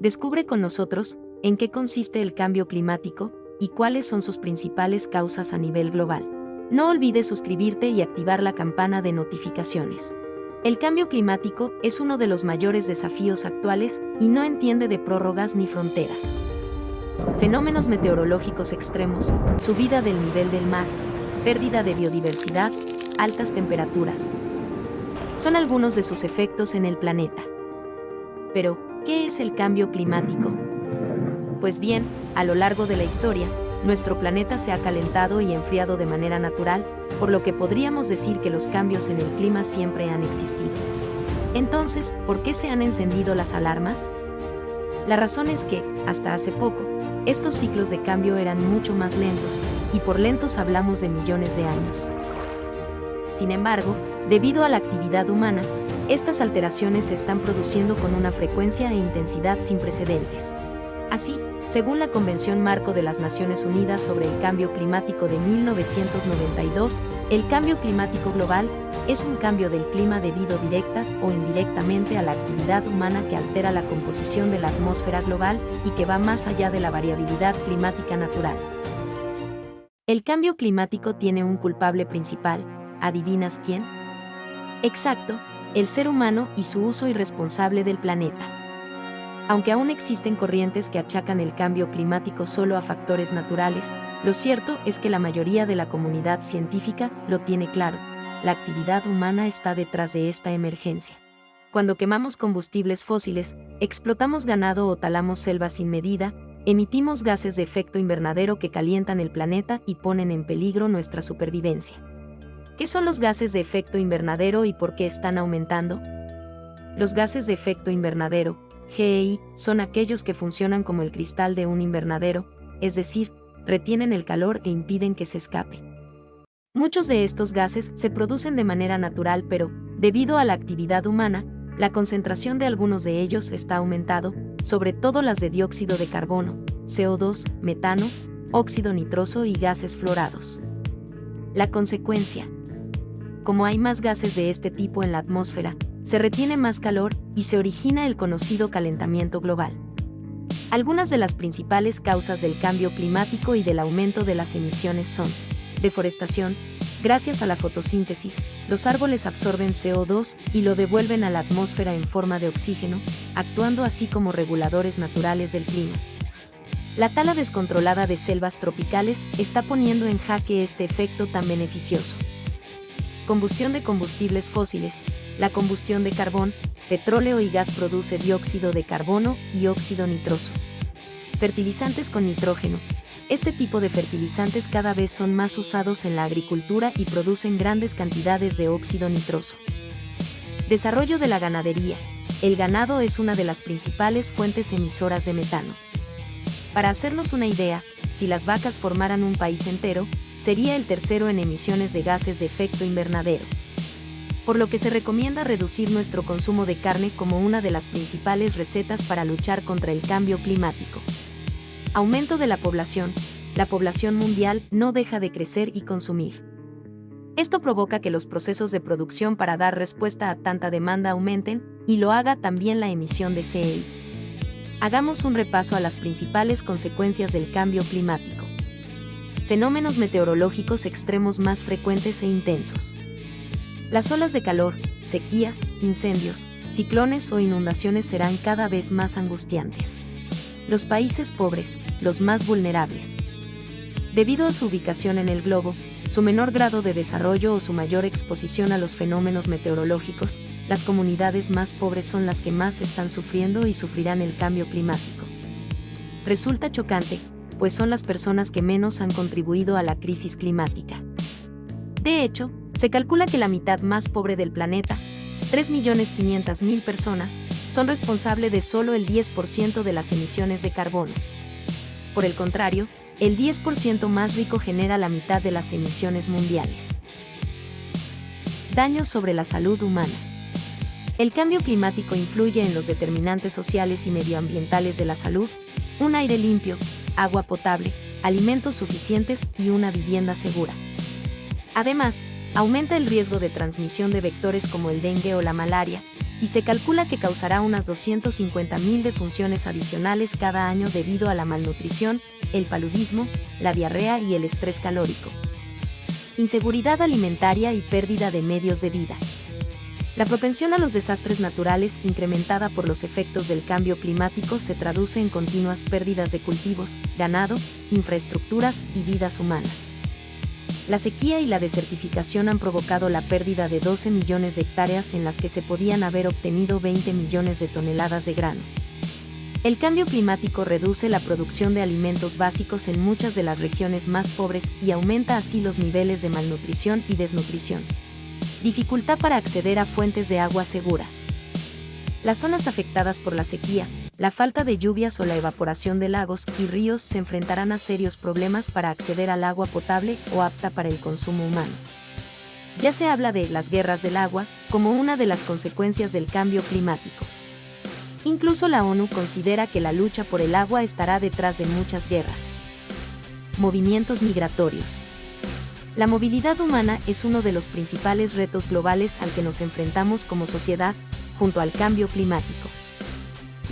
Descubre con nosotros en qué consiste el cambio climático y cuáles son sus principales causas a nivel global. No olvides suscribirte y activar la campana de notificaciones. El cambio climático es uno de los mayores desafíos actuales y no entiende de prórrogas ni fronteras. Fenómenos meteorológicos extremos, subida del nivel del mar, pérdida de biodiversidad, altas temperaturas. Son algunos de sus efectos en el planeta. Pero, ¿qué es el cambio climático? Pues bien, a lo largo de la historia, nuestro planeta se ha calentado y enfriado de manera natural, por lo que podríamos decir que los cambios en el clima siempre han existido. Entonces, ¿por qué se han encendido las alarmas? La razón es que, hasta hace poco, estos ciclos de cambio eran mucho más lentos, y por lentos hablamos de millones de años. Sin embargo, debido a la actividad humana, estas alteraciones se están produciendo con una frecuencia e intensidad sin precedentes. Así, según la Convención Marco de las Naciones Unidas sobre el Cambio Climático de 1992, el cambio climático global es un cambio del clima debido directa o indirectamente a la actividad humana que altera la composición de la atmósfera global y que va más allá de la variabilidad climática natural. El cambio climático tiene un culpable principal, ¿adivinas quién? Exacto, el ser humano y su uso irresponsable del planeta. Aunque aún existen corrientes que achacan el cambio climático solo a factores naturales, lo cierto es que la mayoría de la comunidad científica lo tiene claro. La actividad humana está detrás de esta emergencia. Cuando quemamos combustibles fósiles, explotamos ganado o talamos selvas sin medida, emitimos gases de efecto invernadero que calientan el planeta y ponen en peligro nuestra supervivencia. ¿Qué son los gases de efecto invernadero y por qué están aumentando? Los gases de efecto invernadero, GEI son aquellos que funcionan como el cristal de un invernadero, es decir, retienen el calor e impiden que se escape. Muchos de estos gases se producen de manera natural, pero, debido a la actividad humana, la concentración de algunos de ellos está aumentado, sobre todo las de dióxido de carbono, CO2, metano, óxido nitroso y gases florados. La consecuencia. Como hay más gases de este tipo en la atmósfera, se retiene más calor y se origina el conocido calentamiento global. Algunas de las principales causas del cambio climático y del aumento de las emisiones son deforestación, gracias a la fotosíntesis, los árboles absorben CO2 y lo devuelven a la atmósfera en forma de oxígeno, actuando así como reguladores naturales del clima. La tala descontrolada de selvas tropicales está poniendo en jaque este efecto tan beneficioso. Combustión de combustibles fósiles, la combustión de carbón, petróleo y gas produce dióxido de carbono y óxido nitroso. Fertilizantes con nitrógeno. Este tipo de fertilizantes cada vez son más usados en la agricultura y producen grandes cantidades de óxido nitroso. Desarrollo de la ganadería. El ganado es una de las principales fuentes emisoras de metano. Para hacernos una idea, si las vacas formaran un país entero, sería el tercero en emisiones de gases de efecto invernadero por lo que se recomienda reducir nuestro consumo de carne como una de las principales recetas para luchar contra el cambio climático. Aumento de la población. La población mundial no deja de crecer y consumir. Esto provoca que los procesos de producción para dar respuesta a tanta demanda aumenten y lo haga también la emisión de CO2. Hagamos un repaso a las principales consecuencias del cambio climático. Fenómenos meteorológicos extremos más frecuentes e intensos. Las olas de calor, sequías, incendios, ciclones o inundaciones serán cada vez más angustiantes. Los países pobres, los más vulnerables. Debido a su ubicación en el globo, su menor grado de desarrollo o su mayor exposición a los fenómenos meteorológicos, las comunidades más pobres son las que más están sufriendo y sufrirán el cambio climático. Resulta chocante, pues son las personas que menos han contribuido a la crisis climática. De hecho, se calcula que la mitad más pobre del planeta, 3.500.000 personas, son responsables de solo el 10% de las emisiones de carbono. Por el contrario, el 10% más rico genera la mitad de las emisiones mundiales. Daños sobre la salud humana. El cambio climático influye en los determinantes sociales y medioambientales de la salud, un aire limpio, agua potable, alimentos suficientes y una vivienda segura. Además, aumenta el riesgo de transmisión de vectores como el dengue o la malaria, y se calcula que causará unas 250.000 defunciones adicionales cada año debido a la malnutrición, el paludismo, la diarrea y el estrés calórico. Inseguridad alimentaria y pérdida de medios de vida. La propensión a los desastres naturales, incrementada por los efectos del cambio climático, se traduce en continuas pérdidas de cultivos, ganado, infraestructuras y vidas humanas. La sequía y la desertificación han provocado la pérdida de 12 millones de hectáreas en las que se podían haber obtenido 20 millones de toneladas de grano. El cambio climático reduce la producción de alimentos básicos en muchas de las regiones más pobres y aumenta así los niveles de malnutrición y desnutrición. Dificultad para acceder a fuentes de agua seguras. Las zonas afectadas por la sequía, la falta de lluvias o la evaporación de lagos y ríos se enfrentarán a serios problemas para acceder al agua potable o apta para el consumo humano. Ya se habla de las guerras del agua como una de las consecuencias del cambio climático. Incluso la ONU considera que la lucha por el agua estará detrás de muchas guerras. Movimientos migratorios. La movilidad humana es uno de los principales retos globales al que nos enfrentamos como sociedad, junto al cambio climático.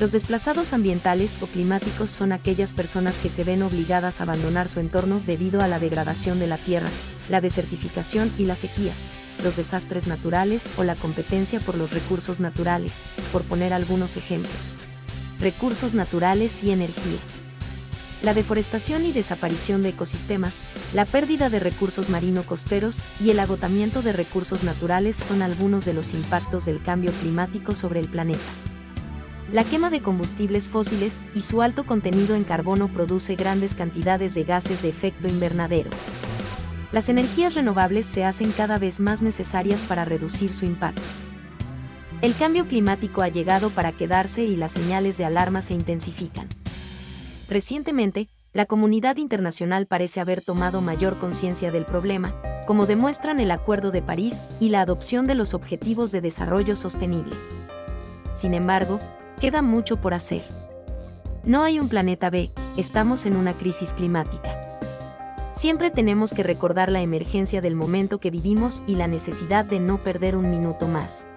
Los desplazados ambientales o climáticos son aquellas personas que se ven obligadas a abandonar su entorno debido a la degradación de la tierra, la desertificación y las sequías, los desastres naturales o la competencia por los recursos naturales, por poner algunos ejemplos. Recursos naturales y energía. La deforestación y desaparición de ecosistemas, la pérdida de recursos marino-costeros y el agotamiento de recursos naturales son algunos de los impactos del cambio climático sobre el planeta. La quema de combustibles fósiles y su alto contenido en carbono produce grandes cantidades de gases de efecto invernadero. Las energías renovables se hacen cada vez más necesarias para reducir su impacto. El cambio climático ha llegado para quedarse y las señales de alarma se intensifican. Recientemente, la comunidad internacional parece haber tomado mayor conciencia del problema, como demuestran el Acuerdo de París y la adopción de los Objetivos de Desarrollo Sostenible. Sin embargo, queda mucho por hacer. No hay un planeta B, estamos en una crisis climática. Siempre tenemos que recordar la emergencia del momento que vivimos y la necesidad de no perder un minuto más.